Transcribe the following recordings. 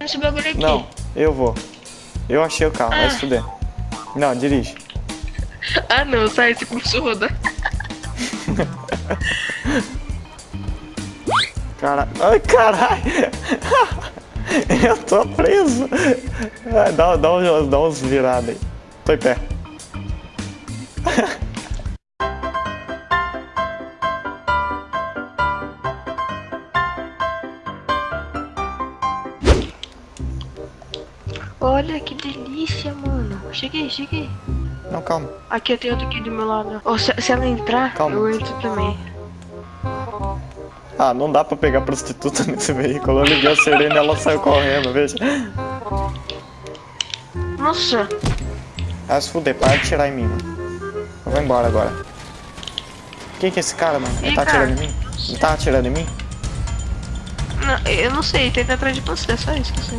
esse bagulho aqui. Não, eu vou. Eu achei o carro, vai Ah. se fuder. Não, dirige. Ah não, sai, você começou a rodar. Cara... Ai, caralho! Eu tô preso! Dá, dá, uns, dá uns viradas aí. Tô em pé. Olha que delícia, mano. Cheguei, cheguei. Não, calma. Aqui eu tenho outro aqui do meu lado. Oh, se, se ela entrar, Calma. eu entro também. Ah, não dá pra pegar prostituta nesse veículo. Eu liguei a sirene e ela saiu correndo, veja. Nossa, Ah, se fuder, para de tirar em mim, mano. Eu vou embora agora. Quem que é esse cara, mano? Ele tá atirando em mim? Ele tá atirando em mim? não, eu não sei, tenta atrás de você, só isso que eu sei.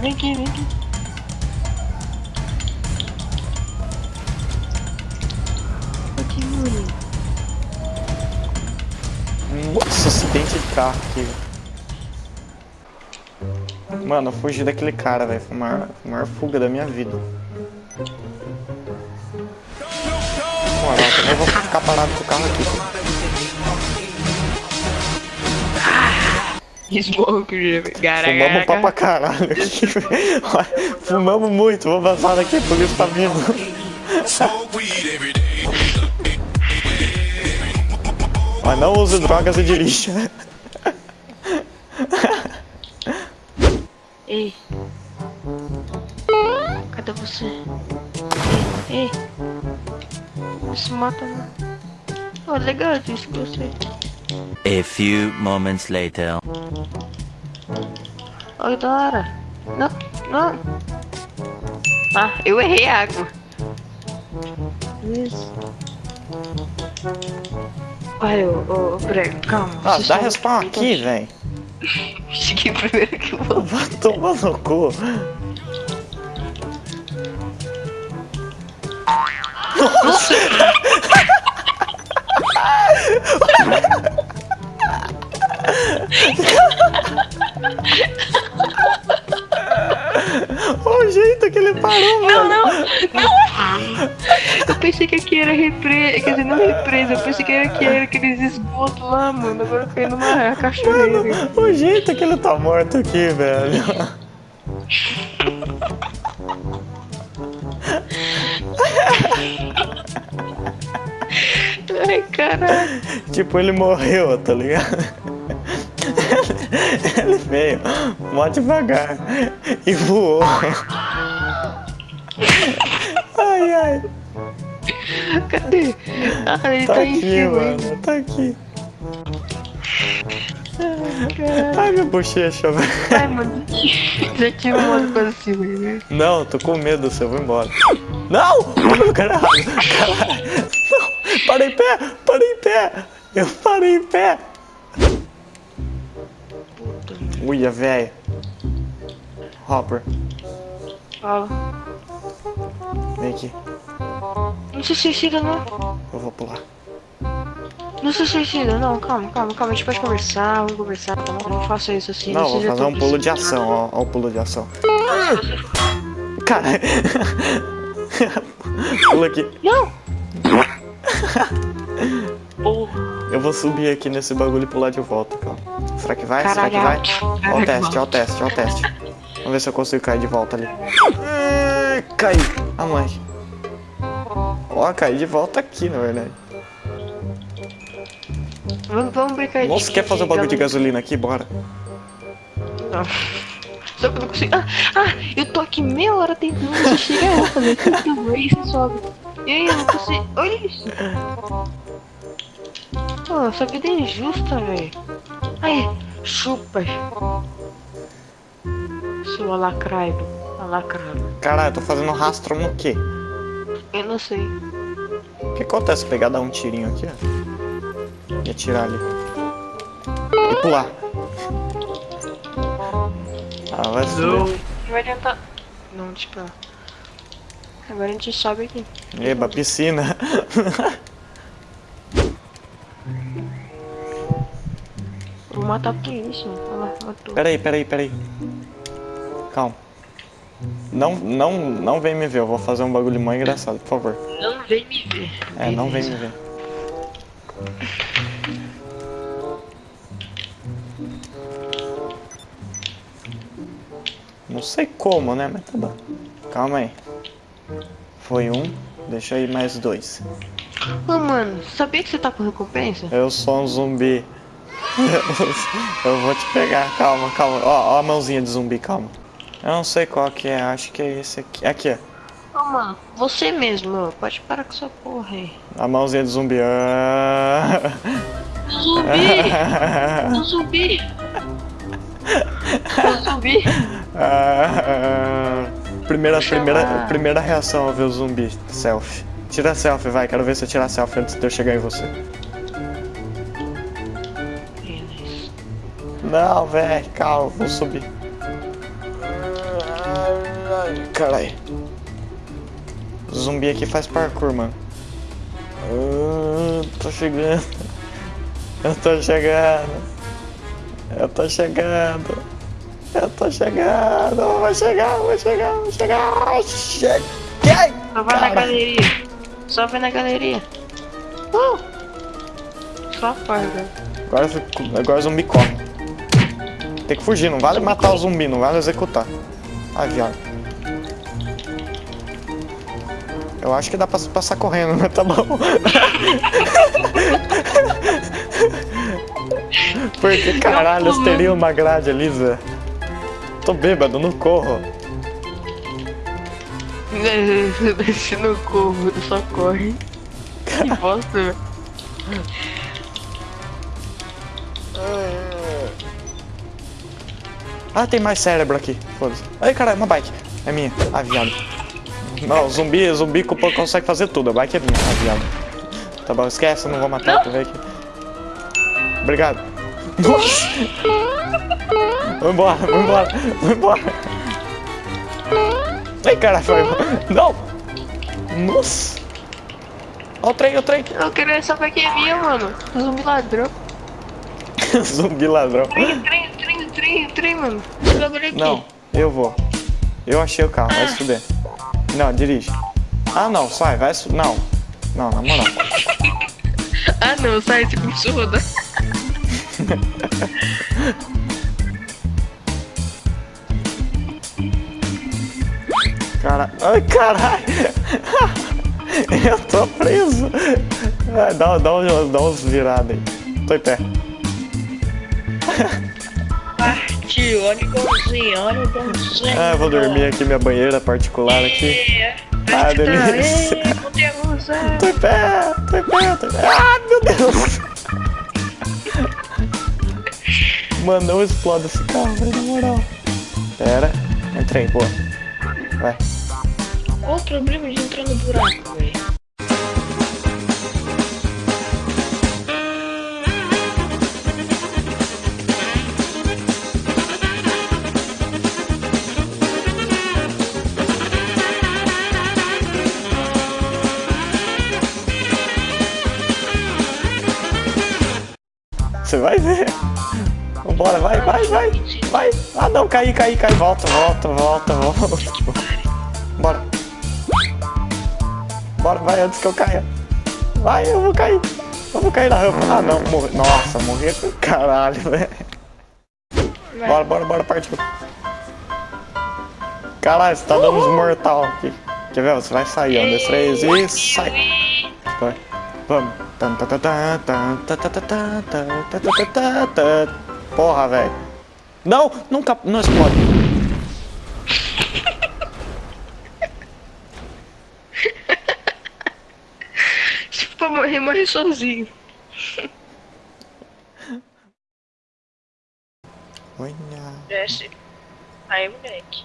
Vem aqui, vem aqui. Aqui, mano. Nossa, acidente de carro aqui. Mano, eu fugi daquele cara, velho. Foi a maior, a maior fuga da minha vida. Moral, também vou ficar parado com o carro aqui. Smoke, gara, Fumamos pra pra caralho Fumamos muito, vou vazar daqui, a polícia tá vindo. Mas não use drogas e dirija. Ei. Cadê você? Ei, ei. Não se mata não. Oh, legal isso que você. A few moments later. Olha da hora. Não, não. Ah, eu errei a água. Isso. Olha, ô, ô, Brego, calma. Ah, dá respawn aqui, velho. Cheguei primeiro que eu vou. Vai tomar no cu. o jeito que ele parou, Não, mano. não, não! Eu pensei que aqui era represa, quer dizer, não represa, eu pensei que era, que era aqueles esgotos lá, mano. Agora eu caí numa cachoeira. O jeito que ele tá morto aqui, velho. Ai, caralho. Tipo, ele morreu, tá ligado? Ele veio mó devagar e voou. Ai, ai. Cadê? Ah, ele Tá tá, aqui, cima. mano. Tá aqui. Caralho. Ai, minha bochecha, velho. Ai, mano, já tive uma coisa assim, velho. Não, tô com medo, você eu vou embora. Não! Caralho! Caralho! Não! Parei em pé! Parei em pé! Eu parei em pé! Uia, velho. Hopper, Fala. vem aqui. Não se suicida, não. Eu vou pular. Não se suicida, não. Calma, calma, calma. A gente pode conversar, vamos conversar. Tá bom? Não faça isso assim. Não, vou fazer um pulo de ação, ó. Ó o pulo de ação. Cara. Pula aqui. Não! Porra. Eu vou subir aqui nesse bagulho e pular de volta, calma. Será que vai? Será que vai? Caralho. Ó o Caralho. teste, ó o teste, ó o teste. Vamos ver se eu consigo cair de volta ali. Ai, Caí. Ah, mãe. Ó, caí de volta aqui, na verdade. Vamos, vamos brincar de Nossa, quer fazer um bagulho de gasolina aqui? Bora. Não. Só que eu não consigo. Ah, ah, eu tô aqui meia hora tentando chegar fazer tudo aí você sobe. E aí, eu não consigo. Olha isso. Pô, essa vida é injusta, velho. Aí, chupa. Sua lacraido. Alacrado. Caralho, eu tô fazendo rastro no quê? Eu não sei. O que acontece se pegar dar um tirinho aqui, ó? E atirar ali. E pular. Ah, vai se fuder. Vai tentar. Não, tipo. Agora a gente sobe aqui. Eba, piscina. matar por isso, mano. Matou. Peraí, peraí, peraí. Calma. Não, não, não vem me ver, eu vou fazer um bagulho mó engraçado, por favor. Não vem me ver. É, não vem Beleza. me ver. Não sei como, né? Mas tá bom. Calma aí. Foi um, deixa aí mais dois. Ô, mano, sabia que você tá com recompensa? Eu sou um zumbi. Eu vou te pegar, calma, calma. Ó, ó a mãozinha de zumbi, calma. Eu não sei qual que é, acho que é esse aqui. Aqui, ó. Ô, mano, você mesmo, ó, pode parar com essa porra aí. A mãozinha de zumbi. Ah. Zumbi! Zumbi! Zumbi! Ah, primeira, primeira, primeira reação ao ver o zumbi. Selfie. Tira selfie, vai. Quero ver você tirar selfie antes de eu chegar em você. Não, velho. Calma, vou subir. Caralho. Zumbi aqui faz parkour, mano. Ah, tô chegando. Eu tô chegando. Eu tô chegando. Eu tô chegando. Eu Vou chegar, vou chegar, vou chegar. Cheguei! Só vai na Cara. Só vai na galeria. Uh! Só velho. Agora, agora o zumbi corre. Tem que fugir, não vale matar o zumbi, não vale executar. Ai, viado. Eu acho que dá pra passar correndo, mas tá bom. Porque caralho, teria uma grade ali, Zé. Tô bêbado, não corro. Se não corro, só corre. Que bosta, velho. Ah, tem mais cérebro aqui. Foda-se. Ai, caralho, uma bike. É minha. Ah, viado. Não, zumbi, zumbi consegue fazer tudo. A bike é minha. Ah, viado. Tá bom, esquece, eu não vou matar. Tu vem aqui. Obrigado. Nossa! Embora, vou embora. Ai, caralho, foi. Não! Nossa! Ó o trem, ó o trem. Eu queria saber quem é minha, mano. Zumbi ladrão. zumbi ladrão. Trem, trem, trem, trem, trem, mano. Não, eu vou. Eu achei o carro, vai se fuder. Não, dirige. Ah, não, sai, vai se... Não. Não, na moral. Ah, não, sai, esse começou a Cara... Ai, caralho. Eu tô preso. Dá, dá, uns- dá uns viradas aí. Tô em pé. Partiu, olha o golzinho, olha o golzinho. Ah, eu vou dormir aqui, minha banheira particular aqui. É, Ah, delícia. Ei, botei a luz, é. Tô em pé, tô em pé, tô em pé. Ah, meu Deus. Mano, não explode esse carro, na moral. Pera, entrei, boa. Vai. Qual o problema de entrar no buraco, velho? Você vai ver. Vambora, vai, vai, vai. Vai. Ah, não, caí, caí, caí. Volta, volta, volta, volta. bora, vai antes que eu caia. Vai, eu vou cair. Eu vou cair na rampa. Ah, não, morri. Nossa, morri. Caralho, velho. Bora, bora, bora, partiu. Caralho, você tá dando uns mortal aqui. Quer ver? Você vai sair. Um, dois, três e sai. Vai. Vamos. Porra, velho. Não, nunca. Não explode. Morrer, morre sozinho. Olha. Desce. Aí, moleque.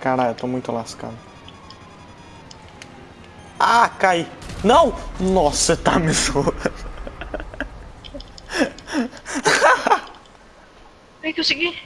Caralho, eu tô muito lascado. Ah, caí. Não! Nossa, tá me zoando. que eu segui?